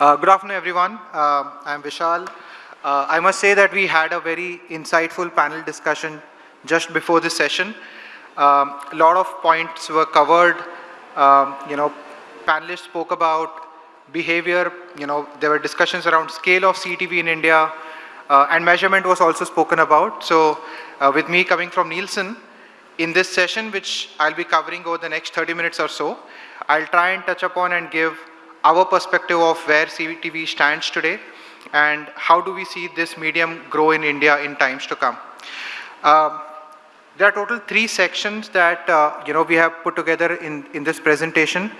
Uh, good afternoon, everyone. Uh, I'm Vishal. Uh, I must say that we had a very insightful panel discussion just before this session. Um, a lot of points were covered. Um, you know, panelists spoke about behavior. You know, there were discussions around scale of CTV in India, uh, and measurement was also spoken about. So, uh, with me coming from Nielsen, in this session, which I'll be covering over the next 30 minutes or so, I'll try and touch upon and give our perspective of where CTV stands today and how do we see this medium grow in India in times to come. Um, there are total three sections that uh, you know we have put together in, in this presentation.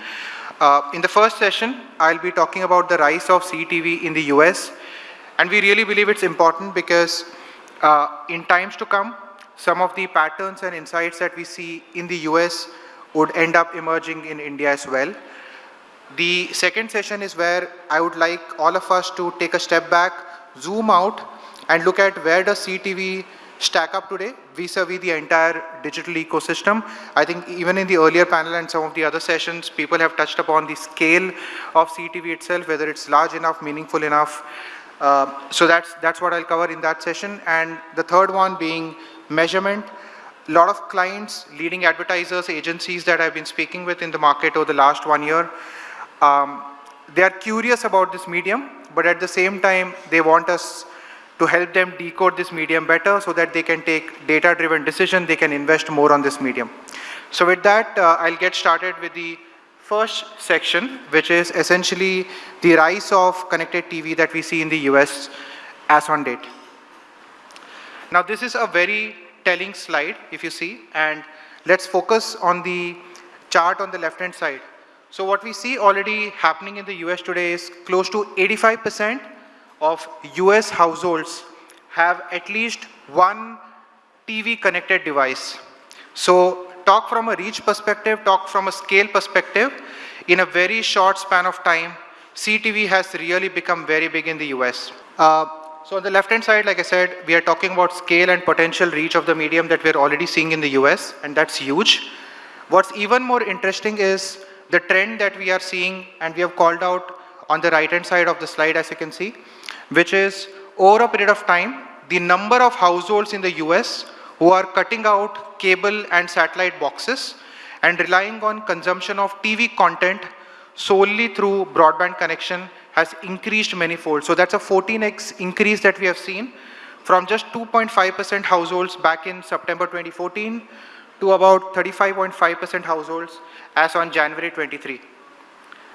Uh, in the first session, I'll be talking about the rise of CTV in the US. And we really believe it's important because uh, in times to come, some of the patterns and insights that we see in the US would end up emerging in India as well. The second session is where I would like all of us to take a step back, zoom out, and look at where does CTV stack up today vis-a-vis -vis the entire digital ecosystem. I think even in the earlier panel and some of the other sessions, people have touched upon the scale of CTV itself, whether it's large enough, meaningful enough. Uh, so that's, that's what I'll cover in that session. And the third one being measurement. A lot of clients, leading advertisers, agencies that I've been speaking with in the market over the last one year, um, they are curious about this medium, but at the same time, they want us to help them decode this medium better so that they can take data-driven decision, they can invest more on this medium. So with that, uh, I'll get started with the first section, which is essentially the rise of connected TV that we see in the US as on date. Now this is a very telling slide, if you see, and let's focus on the chart on the left-hand side. So what we see already happening in the US today is close to 85% of US households have at least one TV connected device. So talk from a reach perspective, talk from a scale perspective, in a very short span of time, CTV has really become very big in the US. Uh, so on the left-hand side, like I said, we are talking about scale and potential reach of the medium that we're already seeing in the US, and that's huge. What's even more interesting is the trend that we are seeing, and we have called out on the right-hand side of the slide, as you can see, which is over a period of time, the number of households in the US who are cutting out cable and satellite boxes and relying on consumption of TV content solely through broadband connection has increased many-fold. So that's a 14x increase that we have seen from just 2.5% households back in September 2014 to about 35.5% households as on January 23.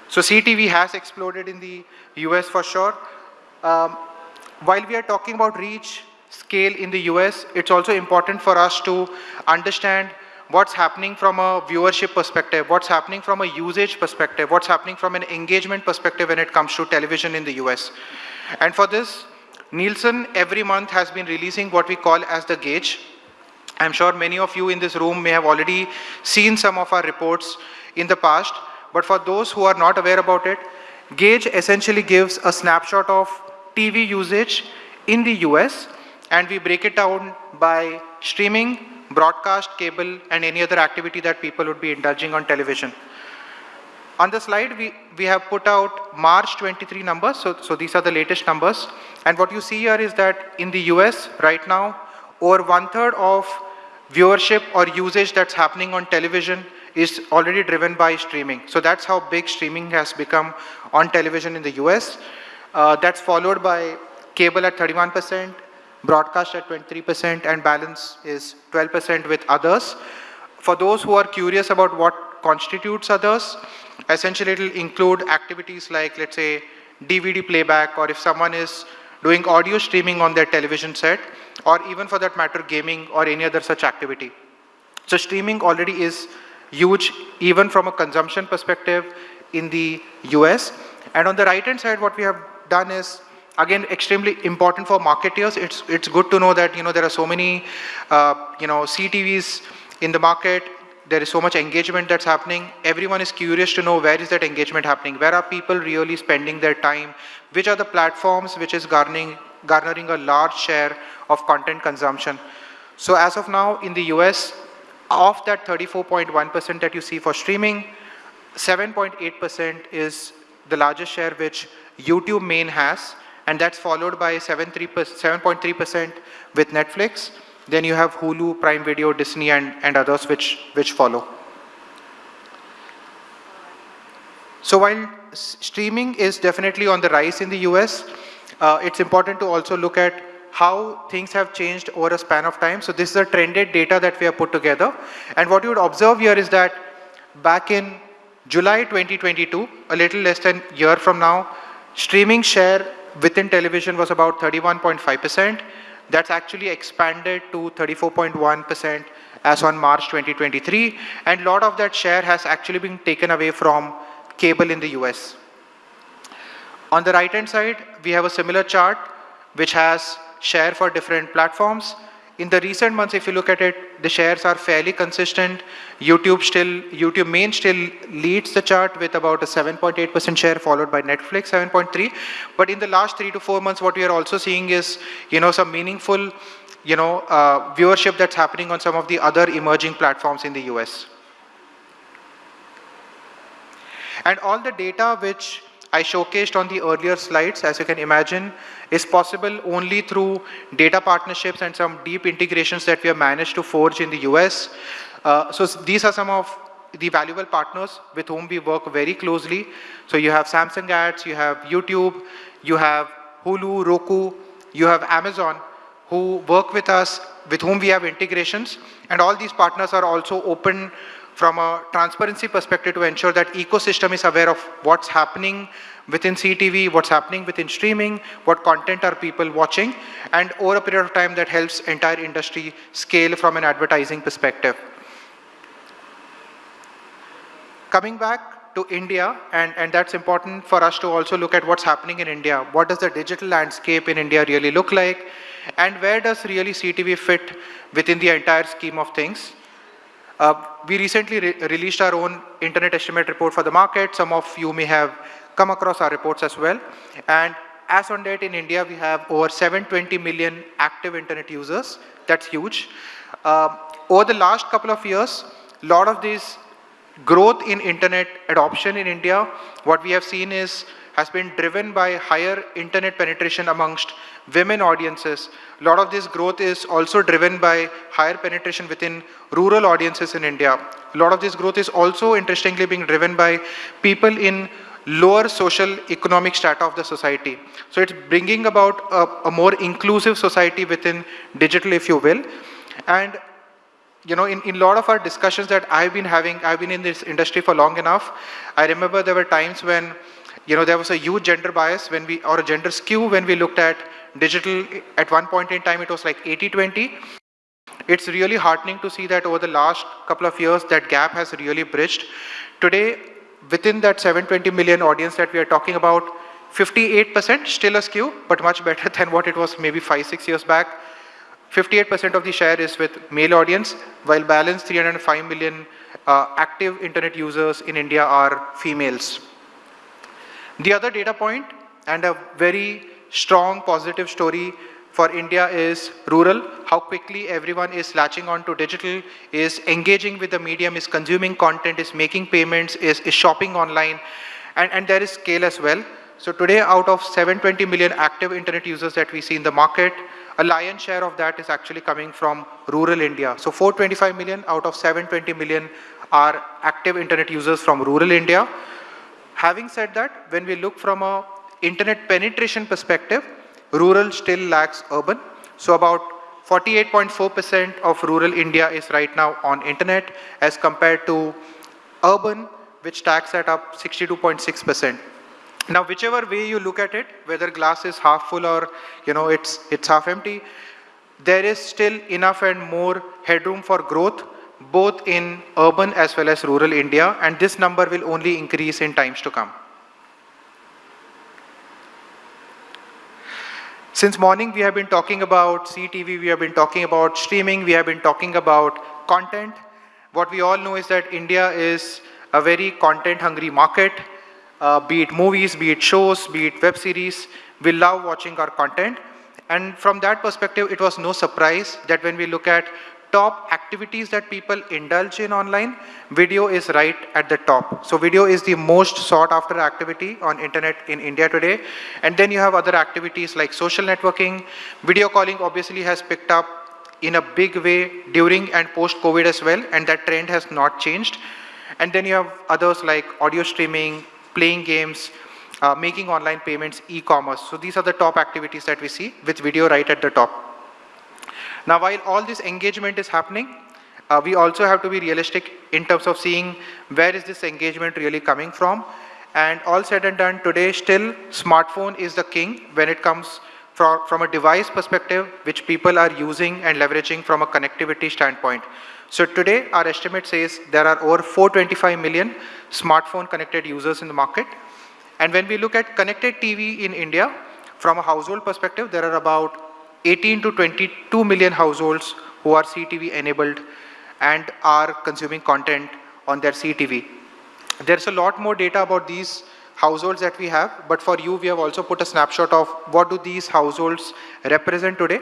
So CTV has exploded in the US for sure. Um, while we are talking about reach, scale in the US, it's also important for us to understand what's happening from a viewership perspective, what's happening from a usage perspective, what's happening from an engagement perspective when it comes to television in the US. And for this, Nielsen every month has been releasing what we call as the gauge. I'm sure many of you in this room may have already seen some of our reports in the past, but for those who are not aware about it, Gauge essentially gives a snapshot of TV usage in the US and we break it down by streaming, broadcast, cable, and any other activity that people would be indulging on television. On the slide, we, we have put out March 23 numbers, so, so these are the latest numbers. And what you see here is that in the US right now, over one third of viewership or usage that's happening on television is already driven by streaming. So that's how big streaming has become on television in the US. Uh, that's followed by cable at 31%, broadcast at 23% and balance is 12% with others. For those who are curious about what constitutes others, essentially it will include activities like let's say DVD playback or if someone is doing audio streaming on their television set or even for that matter gaming or any other such activity. So streaming already is huge even from a consumption perspective in the US. And on the right hand side what we have done is again extremely important for marketeers it's it's good to know that you know there are so many uh, you know ctvs in the market there is so much engagement that's happening. Everyone is curious to know where is that engagement happening? Where are people really spending their time? Which are the platforms which is garnering garnering a large share of content consumption? So as of now in the us of that 34.1% that you see for streaming 7.8% is the largest share which YouTube main has, and that's followed by 7.3% with Netflix. Then you have Hulu, Prime Video, Disney, and, and others which, which follow. So while streaming is definitely on the rise in the US, uh, it's important to also look at how things have changed over a span of time. So this is a trended data that we have put together. And what you would observe here is that back in July 2022, a little less than a year from now, streaming share within television was about 31.5%. That's actually expanded to 34.1% as on March 2023. And a lot of that share has actually been taken away from cable in the US. On the right hand side, we have a similar chart which has share for different platforms. In the recent months, if you look at it, the shares are fairly consistent. YouTube still, YouTube main still leads the chart with about a 7.8% share followed by Netflix 7.3. But in the last three to four months, what we are also seeing is, you know, some meaningful, you know, uh, viewership that's happening on some of the other emerging platforms in the US. And all the data which I showcased on the earlier slides, as you can imagine, is possible only through data partnerships and some deep integrations that we have managed to forge in the US. Uh, so these are some of the valuable partners with whom we work very closely. So you have Samsung Ads, you have YouTube, you have Hulu, Roku, you have Amazon, who work with us, with whom we have integrations. And all these partners are also open from a transparency perspective to ensure that ecosystem is aware of what's happening within CTV, what's happening within streaming, what content are people watching, and over a period of time that helps entire industry scale from an advertising perspective. Coming back to India, and, and that's important for us to also look at what's happening in India. What does the digital landscape in India really look like? And where does really CTV fit within the entire scheme of things? Uh, we recently re released our own internet estimate report for the market. Some of you may have come across our reports as well. And as on date in India, we have over 720 million active internet users. That's huge. Uh, over the last couple of years, a lot of this growth in internet adoption in India, what we have seen is has been driven by higher internet penetration amongst women audiences. A lot of this growth is also driven by higher penetration within rural audiences in India. A lot of this growth is also interestingly being driven by people in lower social economic strata of the society. So it's bringing about a, a more inclusive society within digital, if you will. And you know, in, in a lot of our discussions that I've been having, I've been in this industry for long enough. I remember there were times when, you know, there was a huge gender bias when we, or a gender skew when we looked at digital, at one point in time, it was like 80-20. It's really heartening to see that over the last couple of years, that gap has really bridged. Today, within that 720 million audience that we are talking about, 58% still a skew, but much better than what it was maybe five, six years back. 58% of the share is with male audience, while balance 305 million uh, active internet users in India are females. The other data point, and a very strong positive story for India is rural, how quickly everyone is latching on to digital, is engaging with the medium, is consuming content, is making payments, is, is shopping online, and, and there is scale as well. So today, out of 720 million active internet users that we see in the market, a lion's share of that is actually coming from rural India. So 425 million out of 720 million are active internet users from rural India. Having said that, when we look from a internet penetration perspective, rural still lags urban. So about 48.4% of rural India is right now on internet as compared to urban, which stacks at up 62.6%. Now, whichever way you look at it, whether glass is half full or you know it's it's half empty, there is still enough and more headroom for growth, both in urban as well as rural India, and this number will only increase in times to come. Since morning, we have been talking about CTV, we have been talking about streaming, we have been talking about content. What we all know is that India is a very content-hungry market, uh, be it movies, be it shows, be it web series. We love watching our content. And from that perspective, it was no surprise that when we look at top activities that people indulge in online, video is right at the top. So video is the most sought after activity on internet in India today. And then you have other activities like social networking. Video calling obviously has picked up in a big way during and post COVID as well. And that trend has not changed. And then you have others like audio streaming, playing games, uh, making online payments, e-commerce. So these are the top activities that we see with video right at the top. Now, while all this engagement is happening, uh, we also have to be realistic in terms of seeing where is this engagement really coming from. And all said and done, today still smartphone is the king when it comes from, from a device perspective, which people are using and leveraging from a connectivity standpoint. So today, our estimate says there are over 425 million smartphone connected users in the market. And when we look at connected TV in India, from a household perspective, there are about 18 to 22 million households who are CTV enabled and are consuming content on their CTV. There's a lot more data about these households that we have, but for you, we have also put a snapshot of what do these households represent today.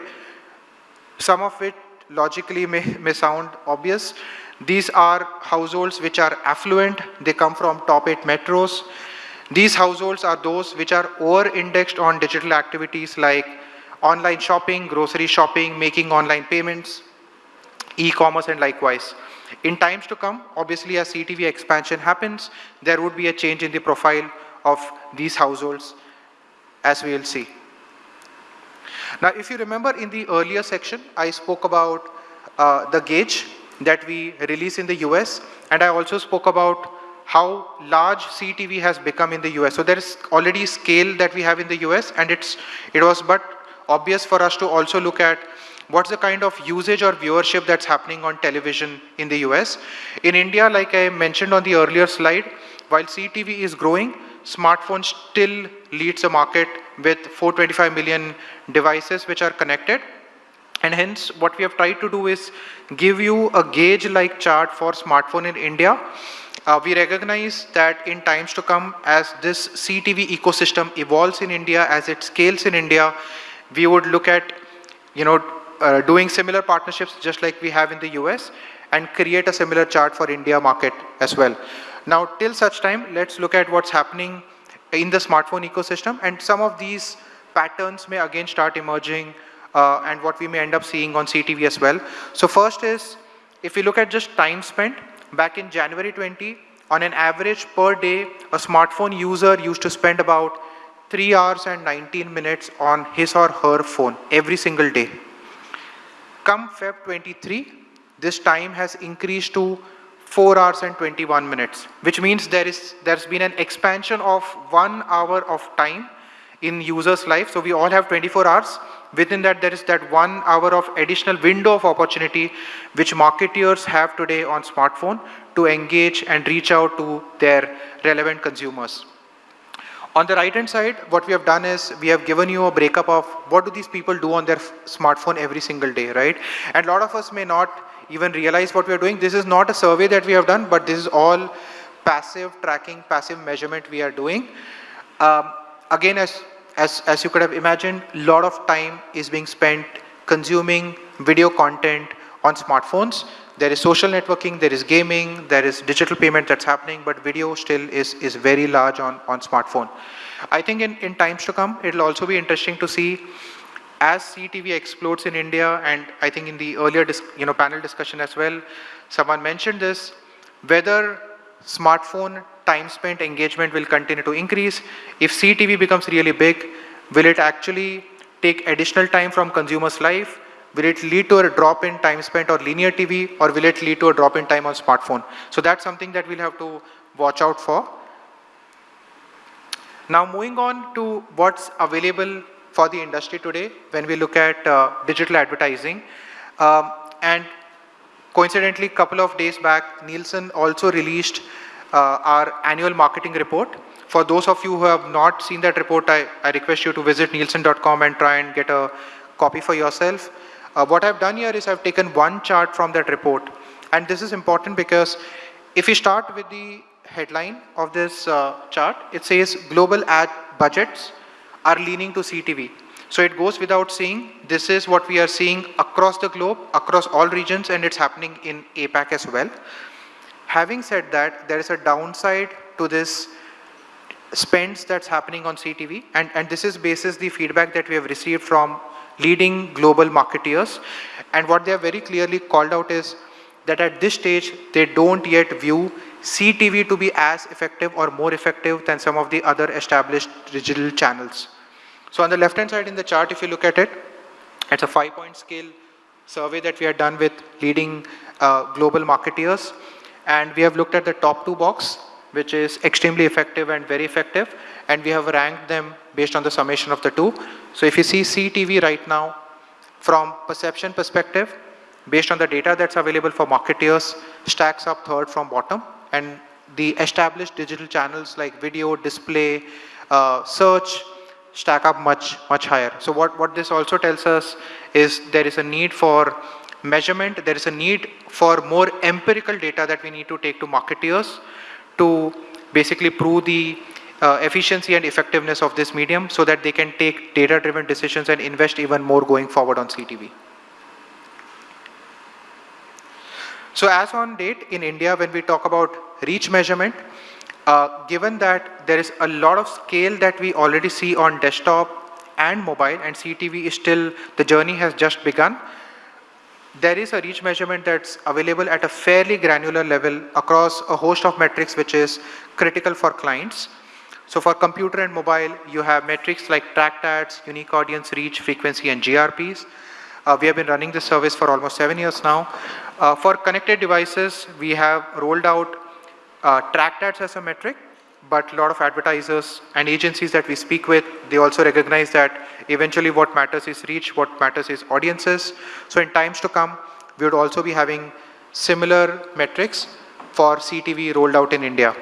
Some of it logically may, may sound obvious. These are households which are affluent. They come from top eight metros. These households are those which are over-indexed on digital activities like online shopping, grocery shopping, making online payments, e-commerce and likewise. In times to come, obviously as CTV expansion happens, there would be a change in the profile of these households as we will see. Now, if you remember in the earlier section, I spoke about uh, the gauge that we release in the US, and I also spoke about how large CTV has become in the US. So there is already scale that we have in the US, and it's it was but obvious for us to also look at what's the kind of usage or viewership that's happening on television in the US. In India, like I mentioned on the earlier slide, while CTV is growing, smartphone still leads the market with 425 million devices which are connected. And hence, what we have tried to do is give you a gauge-like chart for smartphone in India. Uh, we recognize that in times to come, as this CTV ecosystem evolves in India, as it scales in India, we would look at, you know, uh, doing similar partnerships just like we have in the US and create a similar chart for India market as well. Now, till such time, let's look at what's happening in the smartphone ecosystem and some of these patterns may again start emerging uh, and what we may end up seeing on CTV as well. So first is, if we look at just time spent, back in January 20, on an average per day, a smartphone user used to spend about 3 hours and 19 minutes on his or her phone every single day. Come Feb 23, this time has increased to 4 hours and 21 minutes, which means there is, there's been an expansion of one hour of time in user's life. So we all have 24 hours. Within that, there is that one hour of additional window of opportunity which marketeers have today on smartphone to engage and reach out to their relevant consumers. On the right hand side, what we have done is we have given you a breakup of what do these people do on their smartphone every single day, right? And a lot of us may not even realize what we are doing. This is not a survey that we have done, but this is all passive tracking, passive measurement we are doing. Um, again, as, as, as you could have imagined, a lot of time is being spent consuming video content on smartphones. There is social networking, there is gaming, there is digital payment that's happening, but video still is, is very large on, on smartphone. I think in, in times to come, it'll also be interesting to see as CTV explodes in India, and I think in the earlier you know, panel discussion as well, someone mentioned this, whether smartphone time spent engagement will continue to increase. If CTV becomes really big, will it actually take additional time from consumers' life? Will it lead to a drop in time spent on linear TV or will it lead to a drop in time on smartphone? So that's something that we'll have to watch out for. Now moving on to what's available for the industry today when we look at uh, digital advertising. Um, and coincidentally, a couple of days back, Nielsen also released uh, our annual marketing report. For those of you who have not seen that report, I, I request you to visit nielsen.com and try and get a copy for yourself. Uh, what I've done here is I've taken one chart from that report. And this is important because if we start with the headline of this uh, chart, it says global ad budgets are leaning to CTV. So it goes without saying, this is what we are seeing across the globe, across all regions, and it's happening in APAC as well. Having said that, there is a downside to this spends that's happening on CTV, and, and this is basis the feedback that we have received from leading global marketeers. And what they have very clearly called out is that at this stage, they don't yet view CTV to be as effective or more effective than some of the other established digital channels. So on the left-hand side in the chart, if you look at it, it's a five-point scale survey that we have done with leading uh, global marketeers. And we have looked at the top two box, which is extremely effective and very effective. And we have ranked them based on the summation of the two. So if you see CTV right now, from perception perspective, based on the data that's available for marketeers, stacks up third from bottom. And the established digital channels like video, display, uh, search, stack up much, much higher. So what, what this also tells us is there is a need for measurement, there is a need for more empirical data that we need to take to marketeers to basically prove the uh, efficiency and effectiveness of this medium so that they can take data-driven decisions and invest even more going forward on CTV. So as on date in India, when we talk about reach measurement, uh, given that there is a lot of scale that we already see on desktop and mobile and CTV is still, the journey has just begun, there is a reach measurement that's available at a fairly granular level across a host of metrics which is critical for clients. So for computer and mobile, you have metrics like tracked ads, unique audience reach, frequency, and GRPs. Uh, we have been running this service for almost seven years now. Uh, for connected devices, we have rolled out uh, tracked ads as a metric, but a lot of advertisers and agencies that we speak with, they also recognize that eventually what matters is reach, what matters is audiences. So in times to come, we would also be having similar metrics for CTV rolled out in India.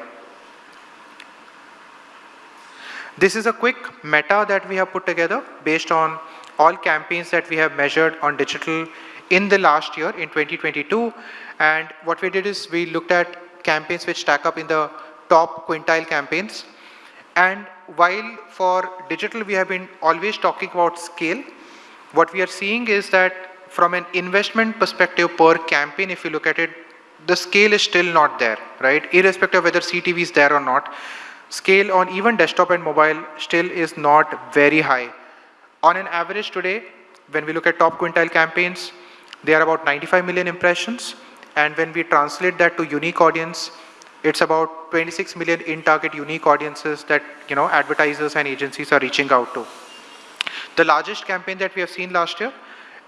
This is a quick meta that we have put together based on all campaigns that we have measured on digital in the last year in 2022. And what we did is we looked at campaigns which stack up in the top quintile campaigns. And while for digital we have been always talking about scale, what we are seeing is that from an investment perspective per campaign, if you look at it, the scale is still not there, right? Irrespective of whether CTV is there or not, scale on even desktop and mobile still is not very high. On an average today, when we look at top quintile campaigns, they are about 95 million impressions. And when we translate that to unique audience, it's about 26 million in-target unique audiences that you know advertisers and agencies are reaching out to. The largest campaign that we have seen last year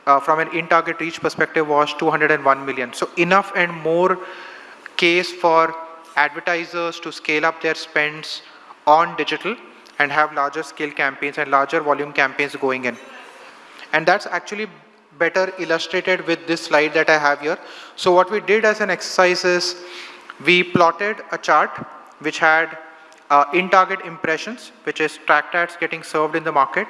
uh, from an in-target reach perspective was 201 million. So enough and more case for advertisers to scale up their spends on digital and have larger scale campaigns and larger volume campaigns going in. And that's actually better illustrated with this slide that I have here. So what we did as an exercise is we plotted a chart which had uh, in-target impressions, which is tracked ads getting served in the market.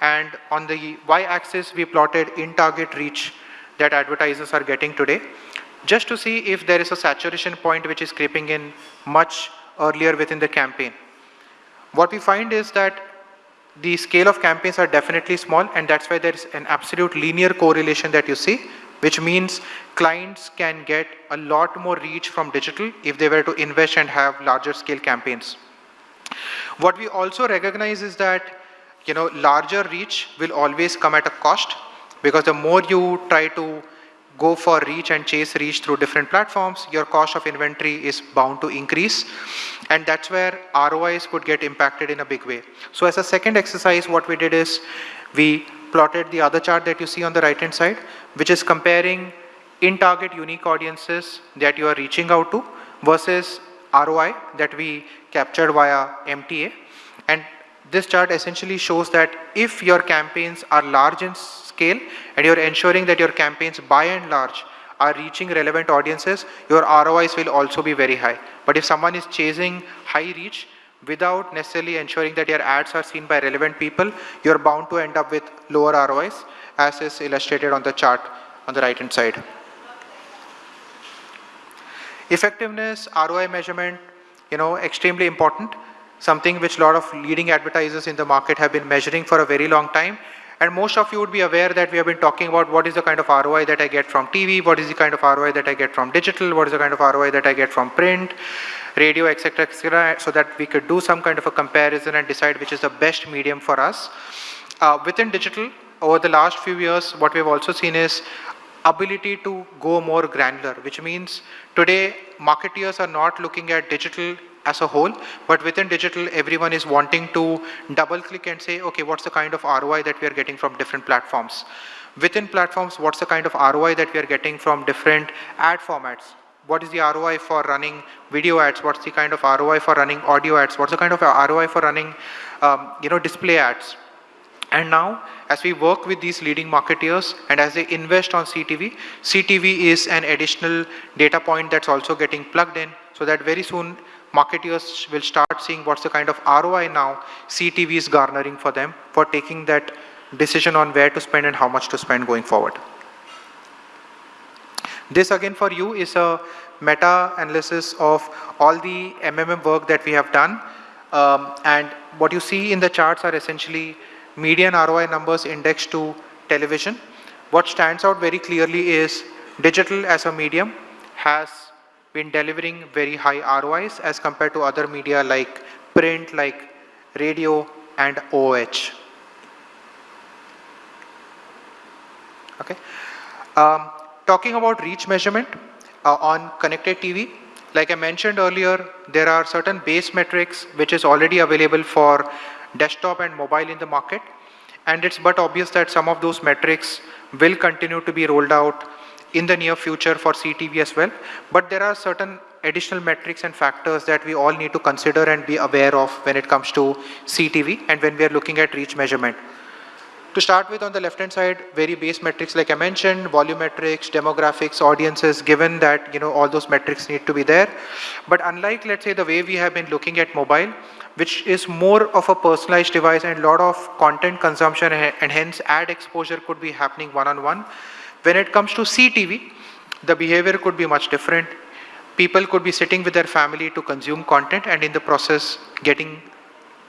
And on the y-axis, we plotted in-target reach that advertisers are getting today, just to see if there is a saturation point which is creeping in much earlier within the campaign. What we find is that the scale of campaigns are definitely small and that's why there is an absolute linear correlation that you see which means clients can get a lot more reach from digital if they were to invest and have larger scale campaigns. What we also recognize is that you know larger reach will always come at a cost because the more you try to go for reach and chase reach through different platforms, your cost of inventory is bound to increase. And that's where ROIs could get impacted in a big way. So as a second exercise, what we did is we plotted the other chart that you see on the right hand side, which is comparing in-target unique audiences that you are reaching out to versus ROI that we captured via MTA. And this chart essentially shows that if your campaigns are large in scale and you're ensuring that your campaigns by and large are reaching relevant audiences, your ROIs will also be very high. But if someone is chasing high reach without necessarily ensuring that your ads are seen by relevant people, you're bound to end up with lower ROIs as is illustrated on the chart on the right hand side. Effectiveness, ROI measurement, you know, extremely important, something which a lot of leading advertisers in the market have been measuring for a very long time And most of you would be aware that we have been talking about what is the kind of ROI that I get from TV, what is the kind of ROI that I get from digital, what is the kind of ROI that I get from print, radio, etc., etc., so that we could do some kind of a comparison and decide which is the best medium for us. Uh, within digital, over the last few years, what we've also seen is ability to go more granular, which means today marketeers are not looking at digital as a whole, but within digital, everyone is wanting to double click and say, okay, what's the kind of ROI that we are getting from different platforms? Within platforms, what's the kind of ROI that we are getting from different ad formats? What is the ROI for running video ads? What's the kind of ROI for running audio ads? What's the kind of ROI for running, um, you know, display ads? And now, as we work with these leading marketeers and as they invest on CTV, CTV is an additional data point that's also getting plugged in so that very soon marketeers will start seeing what's the kind of ROI now CTV is garnering for them for taking that decision on where to spend and how much to spend going forward. This again for you is a meta-analysis of all the MMM work that we have done. Um, and what you see in the charts are essentially median ROI numbers indexed to television. What stands out very clearly is digital as a medium has been delivering very high ROIs as compared to other media like print, like radio and OH. Okay. Um, talking about reach measurement uh, on connected TV, like I mentioned earlier, there are certain base metrics which is already available for desktop and mobile in the market. And it's but obvious that some of those metrics will continue to be rolled out in the near future for CTV as well. But there are certain additional metrics and factors that we all need to consider and be aware of when it comes to CTV and when we are looking at reach measurement. To start with on the left hand side, very base metrics like I mentioned, volumetrics, demographics, audiences, given that you know all those metrics need to be there. But unlike let's say the way we have been looking at mobile, which is more of a personalized device and a lot of content consumption and hence ad exposure could be happening one-on-one. -on -one. When it comes to CTV, the behavior could be much different. People could be sitting with their family to consume content and in the process getting,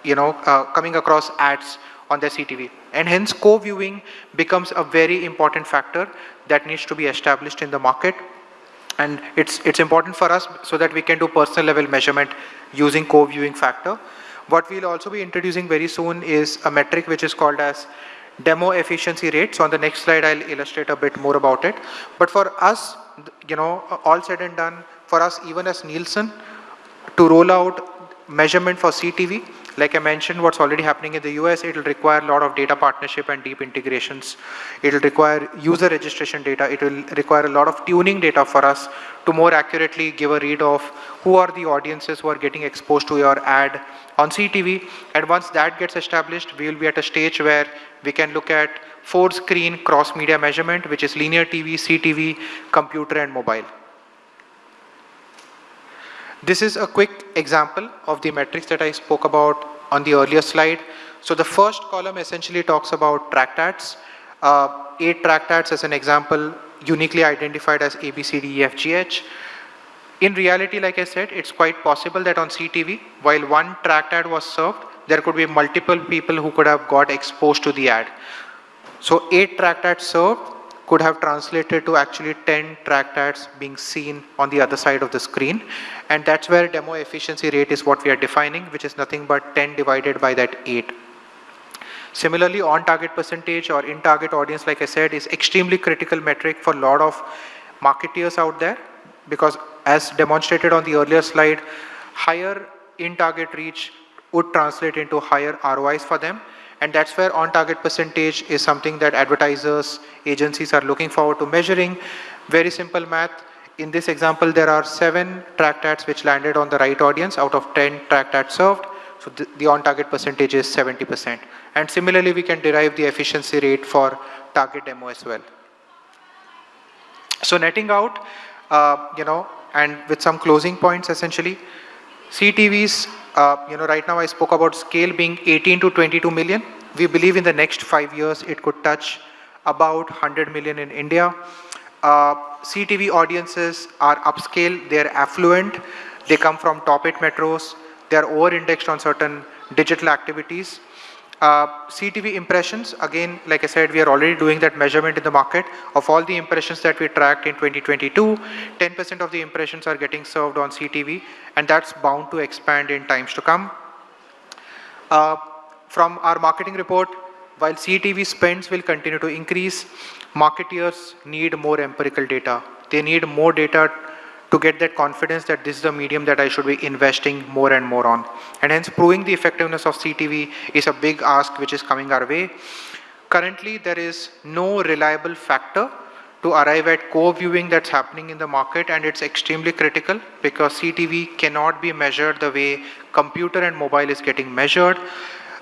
you know, uh, coming across ads on their CTV. And hence co-viewing becomes a very important factor that needs to be established in the market. And it's, it's important for us so that we can do personal level measurement using co-viewing factor. What we'll also be introducing very soon is a metric which is called as demo efficiency rate. So on the next slide, I'll illustrate a bit more about it. But for us, you know, all said and done, for us, even as Nielsen, to roll out measurement for CTV, like I mentioned, what's already happening in the US, it will require a lot of data partnership and deep integrations. It will require user registration data. It will require a lot of tuning data for us to more accurately give a read of who are the audiences who are getting exposed to your ad on CTV. And once that gets established, we will be at a stage where we can look at four screen cross media measurement, which is linear TV, CTV, computer and mobile. This is a quick example of the metrics that I spoke about on the earlier slide. So the first column essentially talks about tracked ads. Uh, eight tracked ads as an example, uniquely identified as A, B, C, D, E, F, G, H. In reality, like I said, it's quite possible that on CTV, while one tracked ad was served, there could be multiple people who could have got exposed to the ad. So eight tracked ads served could have translated to actually 10 tracked ads being seen on the other side of the screen. And that's where demo efficiency rate is what we are defining, which is nothing but 10 divided by that 8. Similarly, on-target percentage or in-target audience, like I said, is extremely critical metric for a lot of marketeers out there because as demonstrated on the earlier slide, higher in-target reach would translate into higher ROIs for them. And that's where on-target percentage is something that advertisers, agencies are looking forward to measuring. Very simple math. In this example, there are seven tracked ads which landed on the right audience out of 10 tracked ads served. So the, the on-target percentage is 70%. And similarly, we can derive the efficiency rate for target demo as well. So netting out, uh, you know, and with some closing points essentially, CTVs uh, you know, right now I spoke about scale being 18 to 22 million. We believe in the next five years it could touch about 100 million in India. Uh, CTV audiences are upscale, they're affluent, they come from top 8 metros, they're over-indexed on certain digital activities. Uh, CTV impressions, again, like I said, we are already doing that measurement in the market of all the impressions that we tracked in 2022. 10% of the impressions are getting served on CTV, and that's bound to expand in times to come. Uh, from our marketing report, while CTV spends will continue to increase, marketeers need more empirical data. They need more data to get that confidence that this is a medium that I should be investing more and more on. And hence proving the effectiveness of CTV is a big ask which is coming our way. Currently, there is no reliable factor to arrive at co-viewing that's happening in the market and it's extremely critical because CTV cannot be measured the way computer and mobile is getting measured.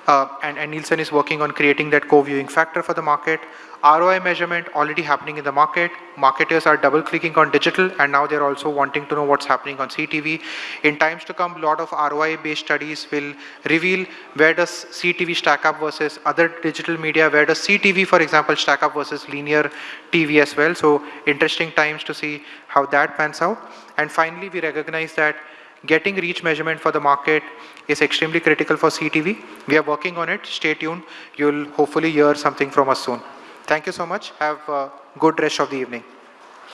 Uh, and, and Nielsen is working on creating that co-viewing factor for the market. ROI measurement already happening in the market. Marketers are double clicking on digital and now they're also wanting to know what's happening on CTV. In times to come, a lot of ROI based studies will reveal where does CTV stack up versus other digital media, where does CTV, for example, stack up versus linear TV as well. So interesting times to see how that pans out. And finally, we recognize that getting reach measurement for the market is extremely critical for CTV. We are working on it. Stay tuned. You'll hopefully hear something from us soon. Thank you so much. Have a good rest of the evening.